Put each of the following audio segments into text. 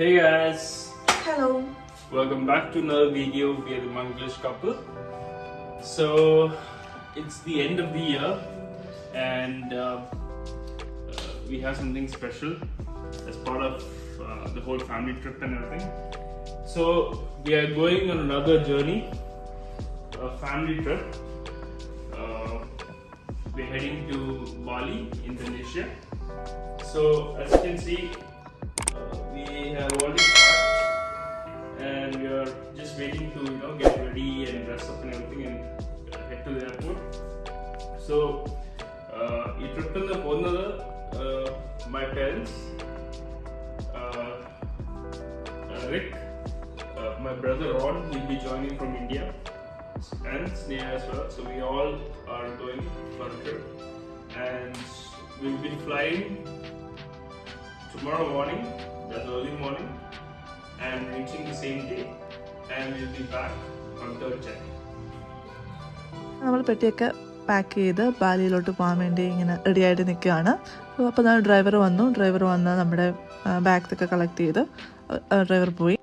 Hey guys, Hello. welcome back to another video via the Manglish couple. So it's the end of the year, and uh, uh, we have something special as part of uh, the whole family trip and everything. So we are going on another journey, a family trip. Uh, we're heading to Bali, Indonesia. So as you can see, we have already packed and we are just waiting to you know get ready and dress up and everything and uh, head to the airport. So uh, ഈ ട്രിപ്പിൽ നിന്ന് പോകുന്നത് my parents Rick, uh, my brother Ron will be joining from India and Sneha as well. So we all are going for a trip and we'll be flying tomorrow morning, that's early morning, and reaching the same day, and we'll be back on third January. നമ്മൾ പെട്ടിയൊക്കെ pack ചെയ്ത് ബാലിയിലോട്ട് പോകാൻ വേണ്ടി ഇങ്ങനെ ready ആയിട്ട് നിൽക്കുകയാണ്. അപ്പോൾ ഞാൻ ഡ്രൈവർ വന്നു. ഡ്രൈവർ വന്ന് നമ്മുടെ ബാഗ്സ് ഒക്കെ കളക്ട് ചെയ്ത് ഡ്രൈവർ പോയി.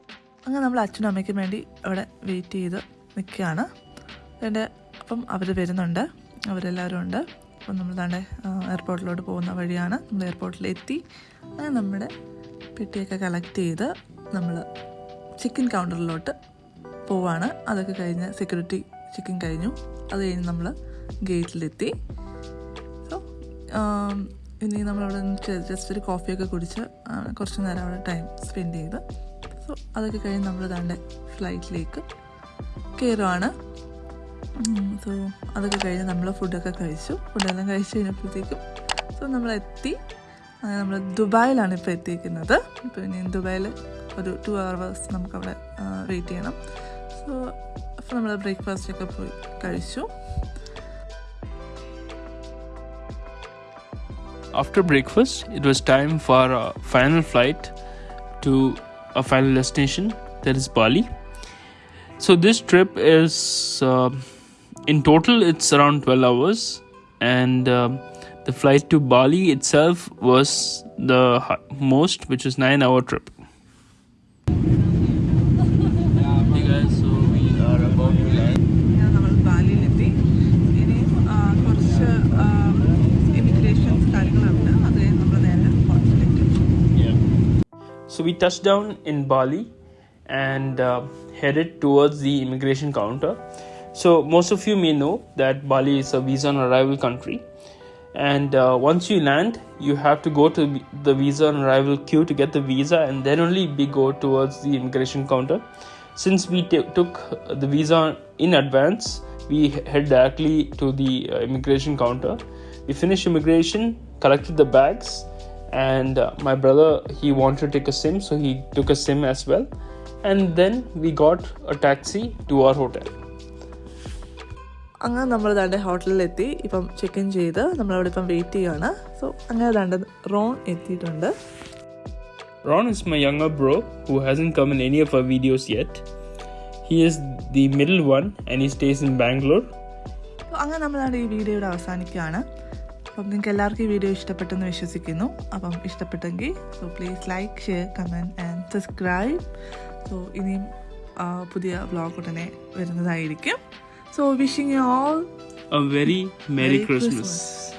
അങ്ങനെ നമ്മൾ അച്ഛനും അമ്മയ്ക്കും വേണ്ടി അവിടെ വെയിറ്റ് ചെയ്ത് നിൽക്കുകയാണ്. എന്റെ അപ്പം അവർ വരുന്നുണ്ട്. അവരെല്ലാവരും ഉണ്ട്. അപ്പം നമ്മൾ താണ്ടെ എയർപോർട്ടിലോട്ട് പോകുന്ന വഴിയാണ്. നമ്മൾ എയർപോർട്ടിലെത്തി അങ്ങനെ നമ്മുടെ പെട്ടിയൊക്കെ കളക്ട് ചെയ്ത് നമ്മൾ ചിക്കൻ കൗണ്ടറിലോട്ട് പോവാണ്. അതൊക്കെ കഴിഞ്ഞ് സെക്യൂരിറ്റി ചിക്കൻ കഴിഞ്ഞു. അത് കഴിഞ്ഞ് നമ്മൾ ഗേറ്റിലെത്തി സോ ഇനി നമ്മളവിടെ ജസ്റ്റ് ഒരു കോഫിയൊക്കെ കുടിച്ച് കുറച്ച് നേരം അവിടെ ടൈം സ്പെൻഡ് ചെയ്ത്. സോ അതൊക്കെ കഴിഞ്ഞ് നമ്മൾ താണ്ടെ ഫ്ലൈറ്റിലേക്ക് കയറുവാണ് സോ അതൊക്കെ കഴിഞ്ഞ് നമ്മൾ ഫുഡൊക്കെ കഴിച്ചു. ഫുഡെല്ലാം കഴിച്ച് കഴിഞ്ഞപ്പോഴത്തേക്കും സോ അങ്ങനെ നമ്മൾ ദുബായിലാണ് ഇപ്പോൾ എത്തിയിരിക്കുന്നത് ഇനി ദുബായിൽ ഒരു ടു അവേഴ്സ് നമുക്കവിടെ വെയിറ്റ് ചെയ്യണം സോ അപ്പോൾ നമ്മൾ ബ്രേക്ക്ഫാസ്റ്റൊക്കെ പോയി കഴിച്ചു After breakfast, it was time for a final flight to a final destination that is Bali. So this trip is uh, in total it's around 12 hours and um The flight to Bali itself was the most, which is 9 hour trip. So we touched down in Bali and uh, headed towards the immigration counter. So most of you may know that Bali is a visa on arrival country and uh, once you land, you have to go to the visa on arrival queue to get the visa, and then only we go towards the immigration counter. Since we t- took the visa in advance, we head directly to the uh, immigration counter. We finished immigration, collected the bags, and uh, my brother he wanted to take a sim so he took a sim as well and then we got a taxi to our hotel അങ്ങനെ നമ്മൾ ദാണ്ട് ഹോട്ടലിലെത്തി. ഇപ്പം check in ചെയ്ത് നമ്മളവിടെ ഇപ്പം wait ചെയ്യുകയാണ് so അങ്ങനെ ദാണ്ട് റോൺ എത്തിയിട്ടുണ്ട്. Ron is my younger bro who hasn't come in any of our videos yet. He is the middle one and he stays in bangalore. So അങ്ങനെ നമ്മളാണ് ഈ വീഡിയോ ഇവിടെ അവസാനിക്കുകയാണ്. അപ്പം നിങ്ങൾക്ക് എല്ലാവർക്കും ഈ വീഡിയോ ഇഷ്ടപ്പെട്ടെന്ന് വിശ്വസിക്കുന്നു. അപ്പം ഇഷ്ടപ്പെട്ടെങ്കിൽ so please like share comment and subscribe so ഇനിയും പുതിയ വ്ളോഗ് ഉടനെ വരുന്നതായിരിക്കും. So, wishing you all a very Merry, Merry Christmas. Christmas.